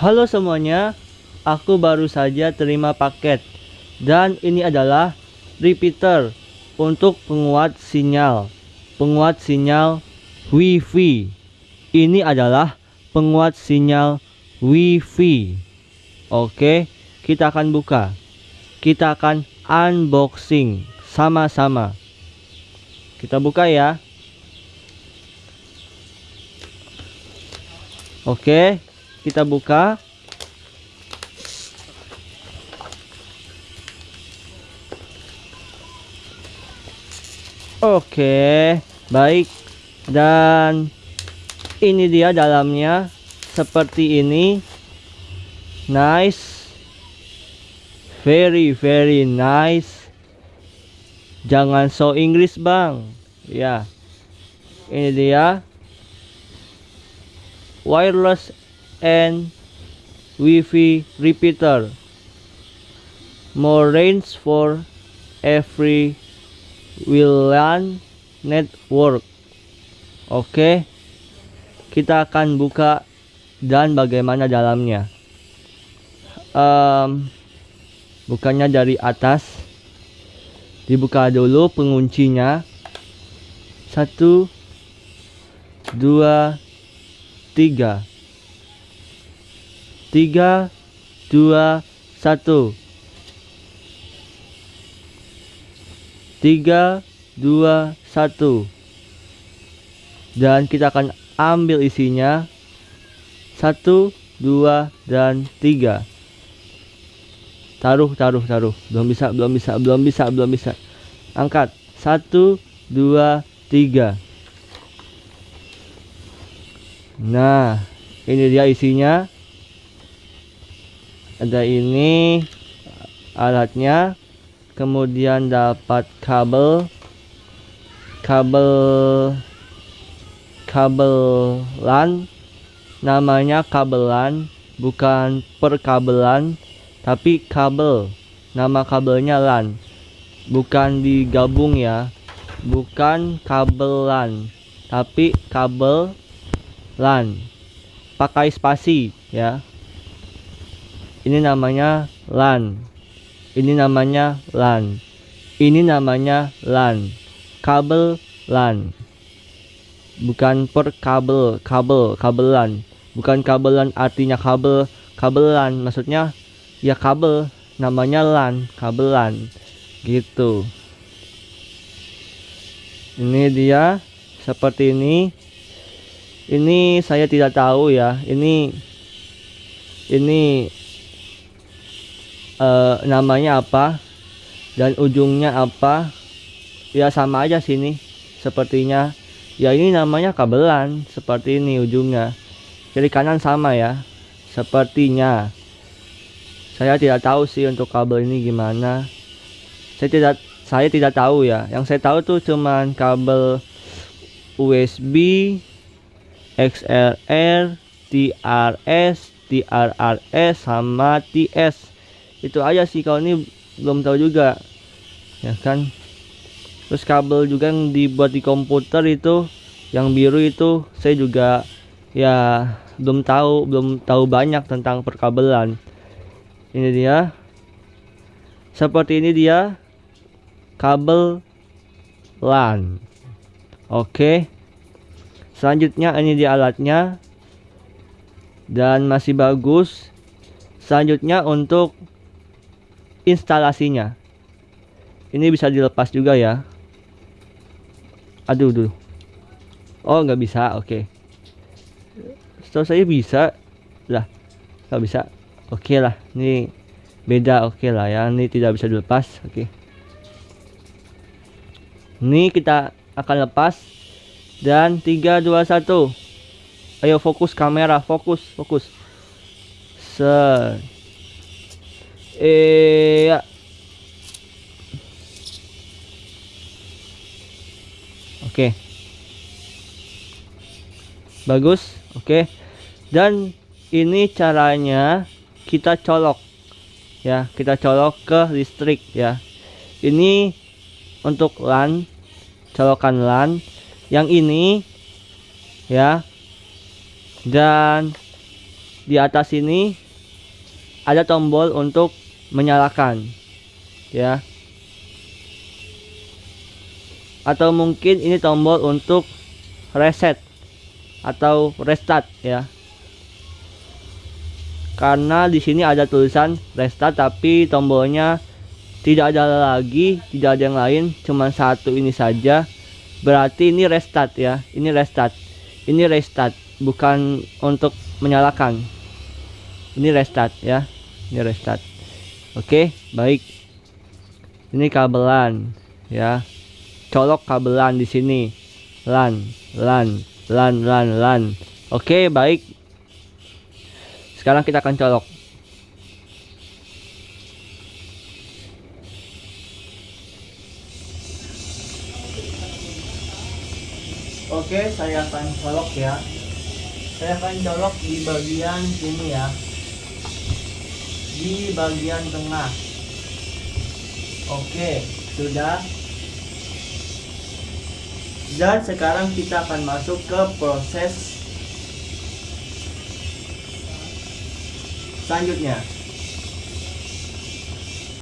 Halo semuanya, aku baru saja terima paket dan ini adalah repeater untuk penguat sinyal. Penguat sinyal WiFi. Ini adalah penguat sinyal WiFi. Oke, kita akan buka. Kita akan unboxing sama-sama. Kita buka ya. Oke, kita buka. Oke, baik. Dan ini dia dalamnya seperti ini. Nice. Very very nice. Jangan so Inggris, Bang. Ya. Ini dia wireless and Wi-Fi repeater. More range for every WLAN network. Oke. Kita akan buka dan bagaimana dalamnya. Um, bukannya dari atas. Dibuka dulu penguncinya. Satu, dua, tiga tiga dua satu. Tiga dua satu. Dan kita akan ambil isinya. Satu dua dan tiga. Taruh taruh taruh. Belum bisa belum bisa belum bisa belum bisa. Angkat. Satu dua tiga. Nah, ini dia isinya. Ada ini alatnya. Kemudian dapat kabel kabel kabel LAN namanya kabel LAN bukan perkabelan tapi kabel. Nama kabelnya LAN. Bukan digabung ya bukan kabel LAN tapi kabel LAN. Pakai spasi ya ini namanya LAN. Ini namanya LAN. Ini namanya LAN. Kabel LAN. Bukan per kabel kabel kabel LAN bukan kabel LAN artinya kabel kabel LAN maksudnya ya kabel namanya LAN kabel LAN gitu. Ini dia seperti ini. Ini saya tidak tahu ya. Ini ini uh, namanya apa? Dan ujungnya apa? Ya sama aja sini. Sepertinya ya ini namanya kabelan. Seperti ini ujungnya. Kiri kanan sama ya. Sepertinya. Saya tidak tahu sih untuk kabel ini gimana. Saya tidak saya tidak tahu ya. Yang saya tahu tuh cuman kabel USB XLR, TRS, TRRS sama TS. Itu aja sih kalau ini belum tahu juga. Ya kan? Terus kabel juga yang dibuat di komputer itu yang biru itu saya juga ya belum tahu, belum tahu banyak tentang perkabelan. Ini dia. Seperti ini dia kabel LAN. Oke. Selanjutnya ini di alatnya dan masih bagus selanjutnya untuk instalasinya. Ini bisa dilepas juga ya. Aduh dulu oh nggak bisa oke. Okay. setahu saya bisa. Lah nggak bisa. Oke okay lah ini beda oke okay lah ya. Ini tidak bisa dilepas oke. Okay. ini kita akan lepas. Dan 3 2 1 ayo fokus kamera fokus fokus. Set eh ya. oke. Bagus oke. Dan ini caranya kita colok ya. Kita colok ke listrik ya. Ini untuk LAN colokan LAN. Yang ini ya. Dan di atas ini ada tombol untuk menyalakan ya. Atau mungkin ini tombol untuk reset atau restart ya. Karena di sini ada tulisan restart tapi tombolnya tidak ada lagi tidak ada yang lain cuma satu ini saja. Berarti ini restart ya. Ini restart. Ini restart bukan untuk menyalakan. Ini restart ya. Ini restart oke baik. Ini kabelan ya. Colok kabelan di sini. Lan lan lan lan lan. Oke baik. Sekarang kita akan colok. Oke, saya akan colok ya. Saya akan colok di bagian sini ya. Di bagian tengah. Oke, sudah. Dan sekarang kita akan masuk ke proses selanjutnya.